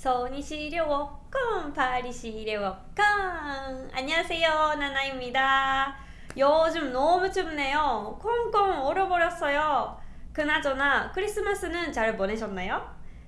손이 시려워. 꽁 발이 시려워. 꽁 안녕하세요. 나나입니다. 요즘 너무 춥네요. 콩콩 얼어버렸어요. 그나저나 크리스마스는 잘 보내셨나요?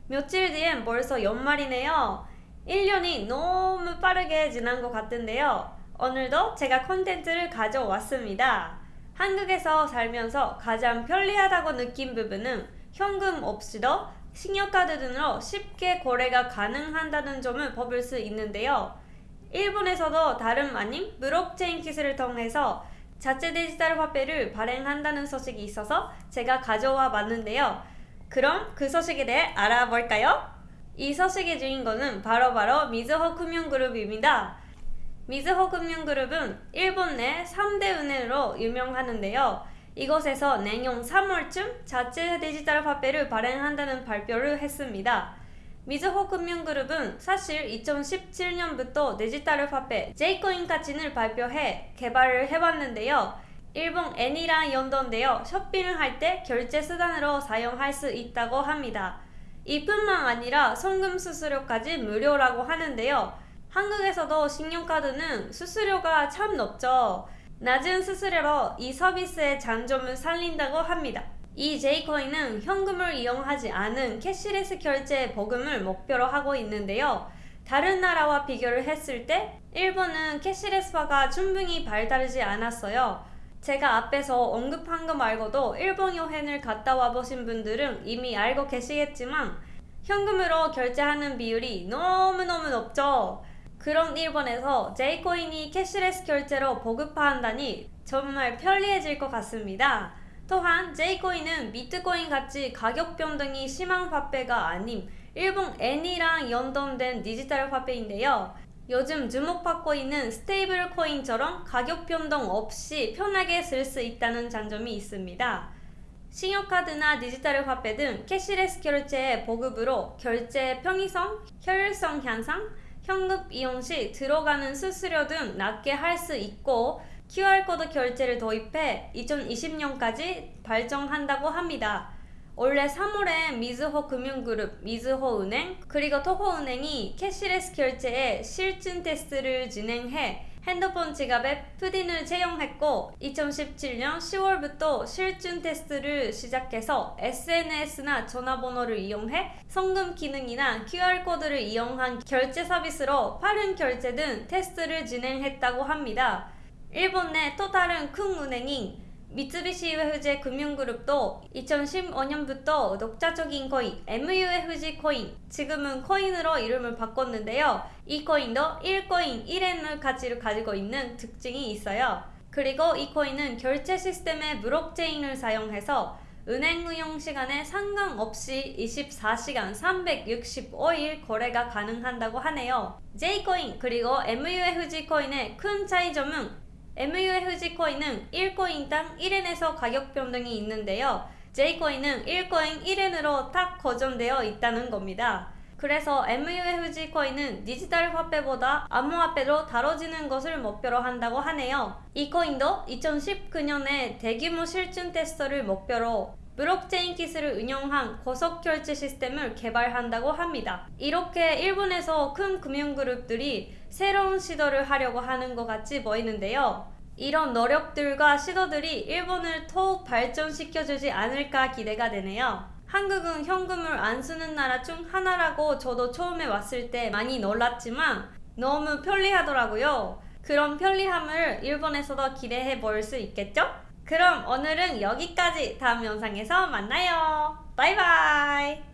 며칠 뒤엔 벌써 연말이네요. 1년이 너무 빠르게 지난 것 같은데요. 오늘도 제가 콘텐츠를 가져왔습니다. 한국에서 살면서 가장 편리하다고 느낀 부분은 현금 없이도 신용카드 등으로 쉽게 거래가 가능한다는 점을 꼽을 수 있는데요. 일본에서도 다름 아닌 블록체인 기술을 통해서 자체 디지털 화폐를 발행한다는 소식이 있어서 제가 가져와 봤는데요. 그럼 그 소식에 대해 알아볼까요? 이 소식의 주인공은 바로바로 미즈호 금융그룹입니다. 미즈호 금융그룹은 일본 내 3대 은행으로 유명하는데요. 이곳에서 내년 3월쯤 자체 디지털 화폐를 발행한다는 발표를 했습니다. 미즈호 금융그룹은 사실 2017년부터 디지털 화폐 J코인 가치를 발표해 개발을 해봤는데요. 일본 엔이랑 연동되어 쇼핑을 할 때 결제 수단으로 사용할 수 있다고 합니다. 이뿐만 아니라 송금 수수료까지 무료라고 하는데요. 한국에서도 신용카드는 수수료가 참 높죠. 낮은 수수료로 이 서비스의 장점을 살린다고 합니다. 이 J코인은 현금을 이용하지 않은 cashless 결제 보급을 목표로 하고 있는데요. 다른 나라와 비교를 했을 때 일본은 cashless화가 충분히 발달하지 않았어요. 제가 앞에서 언급한 거 말고도 일본 여행을 갔다 와보신 분들은 이미 알고 계시겠지만 현금으로 결제하는 비율이 너무너무 높죠. 그런 일본에서 J코인이 cashless 결제로 보급화한다니 정말 편리해질 것 같습니다. 또한 J코인은 비트코인 같이 가격 변동이 심한 화폐가 아닌 일본 엔이랑 연동된 디지털 화폐인데요. 요즘 주목받고 있는 스테이블 코인처럼 가격 변동 없이 편하게 쓸 수 있다는 장점이 있습니다. 신용카드나 디지털 화폐 등 cashless 결제의 보급으로 결제 편의성, 효율성 향상, 현금 이용 시 들어가는 수수료 등 낮게 할 수 있고 QR코드 결제를 도입해 2020년까지 발전한다고 합니다. 올해 3월에 미즈호 금융그룹, 미즈호은행, 그리고 토호은행이 cashless 결제에 실증 테스트를 진행해 핸드폰 지갑에 푸딘을 채용했고 2017년 10월부터 실증 테스트를 시작해서 SNS나 전화번호를 이용해 송금 기능이나 QR코드를 이용한 결제 서비스로 빠른 결제 등 테스트를 진행했다고 합니다. 일본 내 또 다른 큰 은행인 미쓰비시 UFJ 금융그룹도 2015년부터 독자적인 코인 MUFG 코인 지금은 코인으로 이름을 바꿨는데요. 이 코인도 1코인 1엔을 가치를 가지고 있는 특징이 있어요. 그리고 이 코인은 결제 시스템의 블록체인을 사용해서 은행 운영 시간에 상관없이 24시간 365일 거래가 가능한다고 하네요. J코인 그리고 MUFG 코인의 큰 차이점은 MUFG 코인은 1코인당 1엔에서 가격 변동이 있는데요. J코인은 1코인 1엔으로 딱 고정되어 있다는 겁니다. 그래서 MUFG 코인은 디지털 화폐보다 암호화폐로 다뤄지는 것을 목표로 한다고 하네요. 이 코인도 2019년에 대규모 실증 테스트를 목표로 블록체인 기술을 운영한 고속 결제 시스템을 개발한다고 합니다. 이렇게 일본에서 큰 금융그룹들이 새로운 시도를 하려고 하는 것 같이 보이는데요. 이런 노력들과 시도들이 일본을 더욱 발전시켜주지 않을까 기대가 되네요. 한국은 현금을 안 쓰는 나라 중 하나라고 저도 처음에 왔을 때 많이 놀랐지만 너무 편리하더라고요. 그런 편리함을 일본에서도 기대해 볼 수 있겠죠? 그럼 오늘은 여기까지 다음 영상에서 만나요. 바이바이